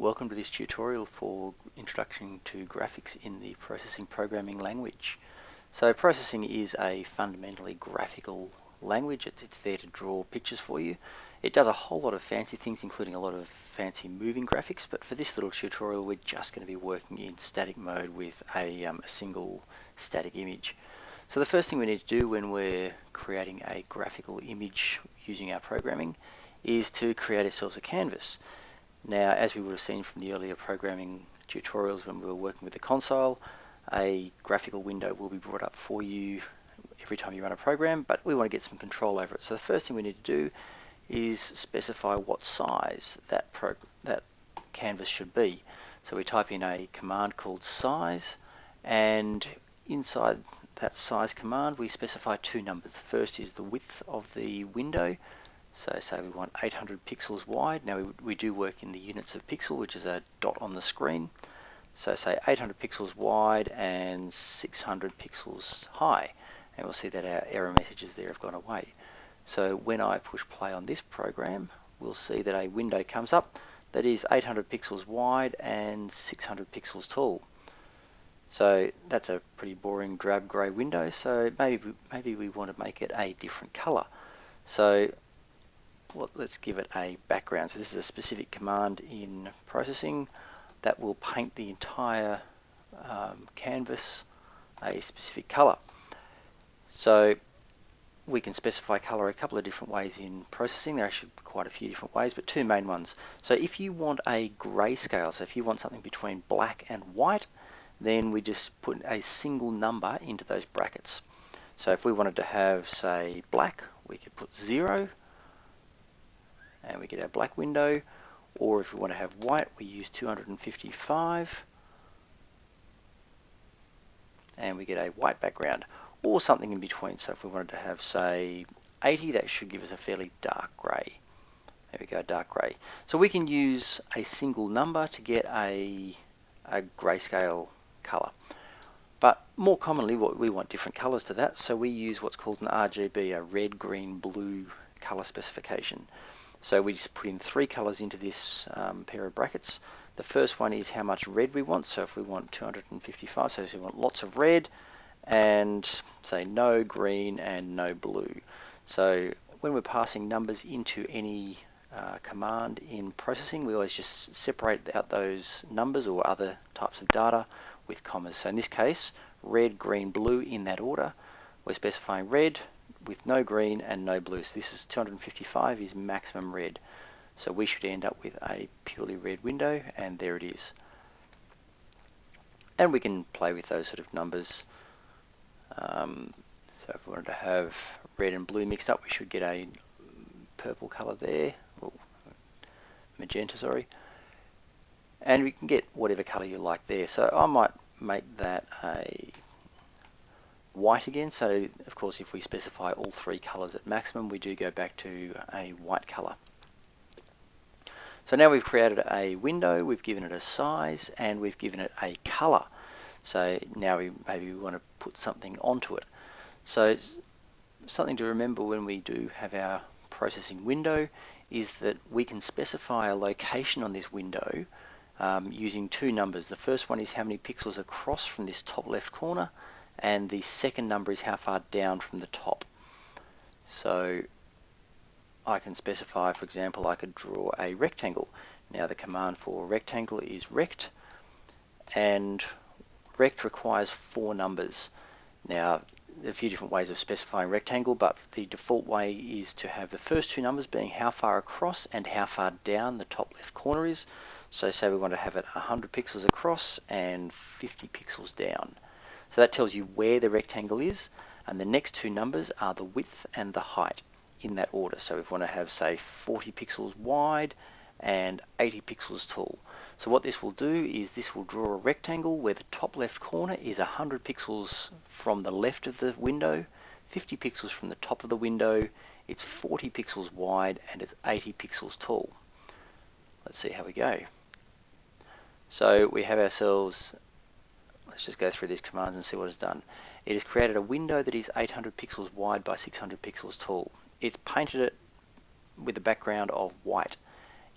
Welcome to this tutorial for Introduction to Graphics in the Processing Programming Language. So processing is a fundamentally graphical language. It's there to draw pictures for you. It does a whole lot of fancy things including a lot of fancy moving graphics but for this little tutorial we're just going to be working in static mode with a, um, a single static image. So the first thing we need to do when we're creating a graphical image using our programming is to create ourselves a canvas. Now, as we would have seen from the earlier programming tutorials when we were working with the console, a graphical window will be brought up for you every time you run a program, but we want to get some control over it. So the first thing we need to do is specify what size that, that canvas should be. So we type in a command called size, and inside that size command we specify two numbers. The first is the width of the window, so say we want 800 pixels wide. Now we, we do work in the units of pixel, which is a dot on the screen. So say 800 pixels wide and 600 pixels high. And we'll see that our error messages there have gone away. So when I push play on this program, we'll see that a window comes up that is 800 pixels wide and 600 pixels tall. So that's a pretty boring drab grey window, so maybe, maybe we want to make it a different colour. So well, let's give it a background. So this is a specific command in processing that will paint the entire um, canvas a specific color. So we can specify color a couple of different ways in processing. There are actually quite a few different ways, but two main ones. So if you want a grayscale, so if you want something between black and white, then we just put a single number into those brackets. So if we wanted to have, say, black, we could put zero, and we get our black window or if we want to have white we use 255 and we get a white background or something in between. So if we wanted to have say 80 that should give us a fairly dark grey there we go dark grey so we can use a single number to get a, a grayscale colour but more commonly what we want different colours to that so we use what's called an RGB a red green blue colour specification so we just put in three colors into this um, pair of brackets. The first one is how much red we want. So if we want 255, so we want lots of red and say no green and no blue. So when we're passing numbers into any uh, command in processing, we always just separate out those numbers or other types of data with commas. So in this case, red, green, blue in that order. We're specifying red, with no green and no blue. So this is 255 is maximum red. So we should end up with a purely red window and there it is. And we can play with those sort of numbers. Um, so if we wanted to have red and blue mixed up, we should get a purple color there, or magenta, sorry. And we can get whatever color you like there. So I might make that a white again. So of course if we specify all three colors at maximum we do go back to a white color. So now we've created a window, we've given it a size and we've given it a color. So now we maybe we want to put something onto it. So something to remember when we do have our processing window is that we can specify a location on this window um, using two numbers. The first one is how many pixels across from this top left corner and the second number is how far down from the top. So I can specify, for example, I could draw a rectangle. Now the command for rectangle is rect, and rect requires four numbers. Now, a few different ways of specifying rectangle, but the default way is to have the first two numbers being how far across and how far down the top left corner is. So say we want to have it 100 pixels across and 50 pixels down. So that tells you where the rectangle is, and the next two numbers are the width and the height in that order. So if we want to have, say, 40 pixels wide and 80 pixels tall. So what this will do is this will draw a rectangle where the top left corner is 100 pixels from the left of the window, 50 pixels from the top of the window, it's 40 pixels wide and it's 80 pixels tall. Let's see how we go. So we have ourselves Let's just go through these commands and see what it's done. It has created a window that is 800 pixels wide by 600 pixels tall. It's painted it with a background of white.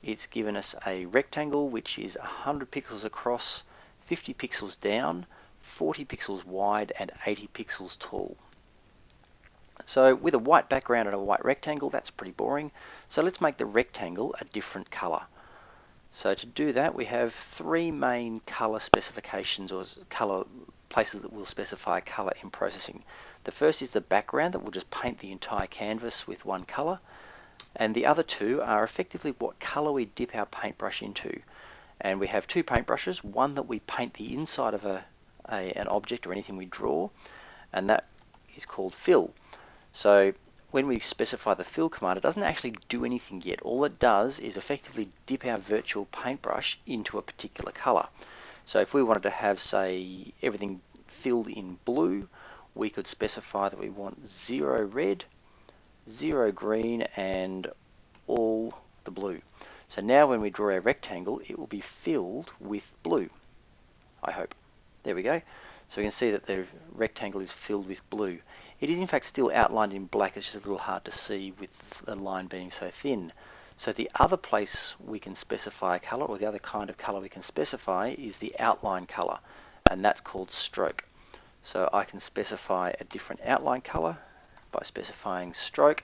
it's given us a rectangle which is 100 pixels across, 50 pixels down, 40 pixels wide and 80 pixels tall. So with a white background and a white rectangle, that's pretty boring. So let's make the rectangle a different color. So to do that, we have three main color specifications or color places that will specify color in processing. The first is the background that will just paint the entire canvas with one color. And the other two are effectively what color we dip our paintbrush into. And we have two paintbrushes, one that we paint the inside of a, a an object or anything we draw, and that is called fill. So when we specify the fill command, it doesn't actually do anything yet. All it does is effectively dip our virtual paintbrush into a particular color. So if we wanted to have, say, everything filled in blue, we could specify that we want zero red, zero green, and all the blue. So now when we draw a rectangle, it will be filled with blue, I hope. There we go. So we can see that the rectangle is filled with blue. It is in fact still outlined in black, it's just a little hard to see with the line being so thin. So the other place we can specify a colour, or the other kind of colour we can specify, is the outline colour, and that's called stroke. So I can specify a different outline color by specifying stroke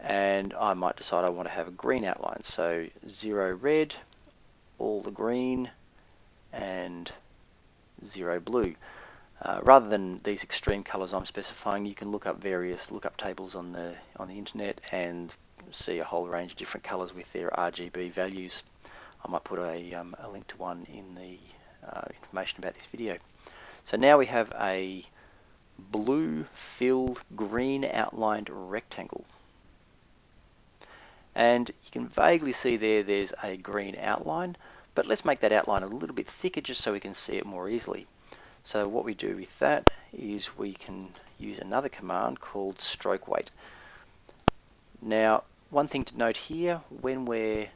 and I might decide I want to have a green outline. So zero red, all the green and zero blue. Uh, rather than these extreme colors I'm specifying, you can look up various lookup tables on the on the internet and see a whole range of different colors with their RGB values. I might put a, um, a link to one in the uh, information about this video. So now we have a blue filled green outlined rectangle. And you can vaguely see there there's a green outline, but let's make that outline a little bit thicker just so we can see it more easily. So what we do with that is we can use another command called stroke weight. Now one thing to note here when we're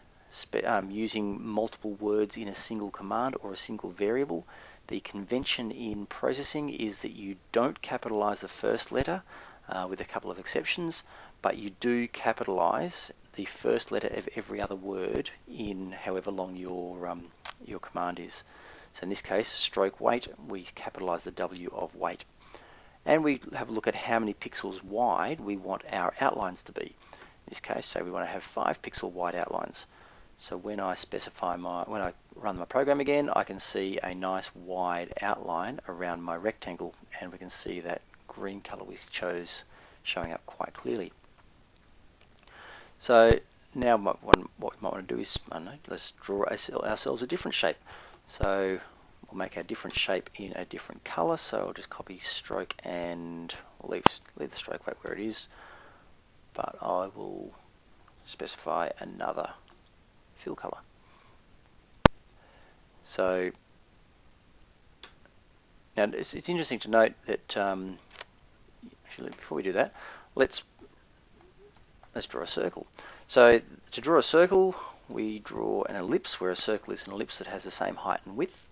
um, using multiple words in a single command or a single variable the convention in processing is that you don't capitalize the first letter uh, with a couple of exceptions, but you do capitalize the first letter of every other word in however long your, um, your command is. So in this case, stroke weight, we capitalize the W of weight. And we have a look at how many pixels wide we want our outlines to be. In this case, say we want to have 5 pixel wide outlines. So when I specify my, when I run my program again, I can see a nice wide outline around my rectangle and we can see that green color we chose showing up quite clearly. So now what we might want to do is, know, let's draw ourselves a different shape. So we'll make our different shape in a different color. So I'll just copy stroke and leave, leave the stroke weight where it is. But I will specify another fill color. So now it's, it's interesting to note that um, actually before we do that, let's let's draw a circle. So to draw a circle, we draw an ellipse where a circle is an ellipse that has the same height and width.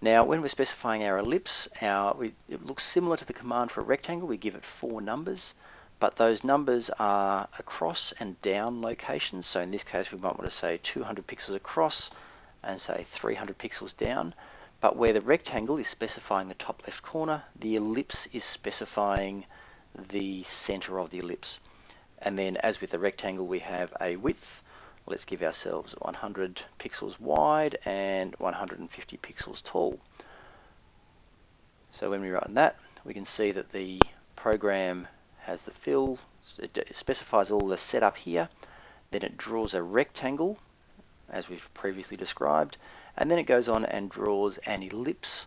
Now, when we're specifying our ellipse, our, we, it looks similar to the command for a rectangle. We give it four numbers but those numbers are across and down locations. So in this case, we might want to say 200 pixels across and say 300 pixels down. But where the rectangle is specifying the top left corner, the ellipse is specifying the center of the ellipse. And then as with the rectangle, we have a width. Let's give ourselves 100 pixels wide and 150 pixels tall. So when we run that, we can see that the program has the fill, it specifies all the setup here, then it draws a rectangle, as we've previously described, and then it goes on and draws an ellipse,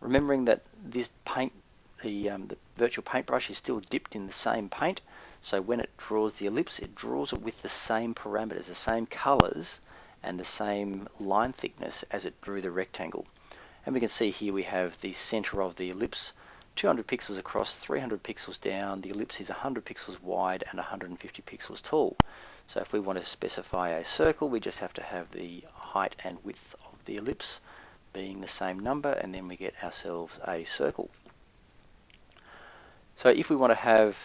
remembering that this paint, the, um, the virtual paintbrush is still dipped in the same paint, so when it draws the ellipse, it draws it with the same parameters, the same colors, and the same line thickness as it drew the rectangle. And we can see here we have the center of the ellipse 200 pixels across, 300 pixels down, the ellipse is 100 pixels wide and 150 pixels tall. So if we want to specify a circle, we just have to have the height and width of the ellipse being the same number, and then we get ourselves a circle. So if we want to have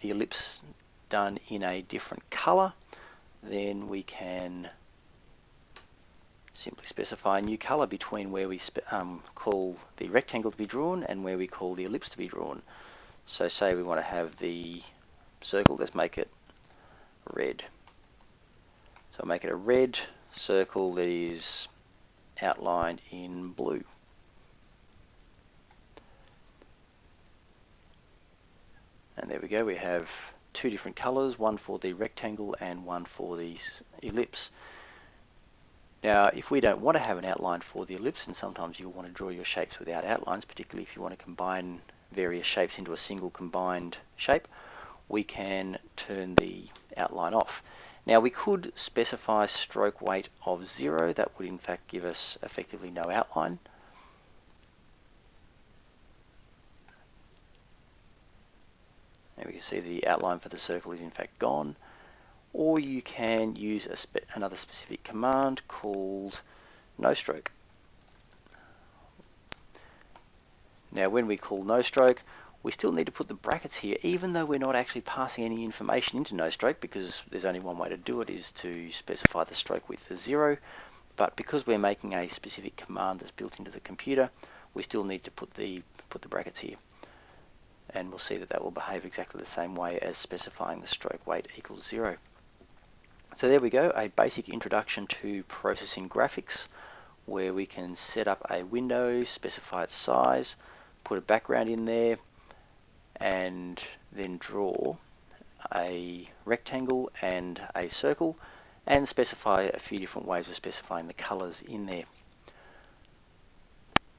the ellipse done in a different color, then we can simply specify a new color between where we um, call the rectangle to be drawn and where we call the ellipse to be drawn. So say we want to have the circle, let's make it red. So make it a red circle that is outlined in blue. There we go, we have two different colours, one for the rectangle and one for the ellipse. Now, if we don't want to have an outline for the ellipse, and sometimes you'll want to draw your shapes without outlines, particularly if you want to combine various shapes into a single combined shape, we can turn the outline off. Now we could specify stroke weight of zero, that would in fact give us effectively no outline. And we can see the outline for the circle is in fact gone. Or you can use spe another specific command called no stroke. Now when we call no stroke, we still need to put the brackets here, even though we're not actually passing any information into no stroke, because there's only one way to do it, is to specify the stroke width as zero. But because we're making a specific command that's built into the computer, we still need to put the put the brackets here and we'll see that that will behave exactly the same way as specifying the stroke weight equals zero. So there we go, a basic introduction to processing graphics where we can set up a window, specify its size, put a background in there, and then draw a rectangle and a circle and specify a few different ways of specifying the colors in there.